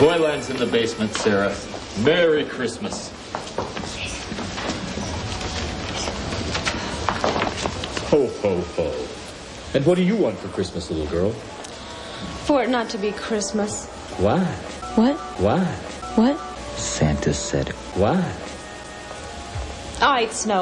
Toyland's in the basement, Sarah. Merry Christmas. Ho, ho, ho. And what do you want for Christmas, little girl? For it not to be Christmas. Why? What? Why? What? Santa said, why? Ah, All right, snow.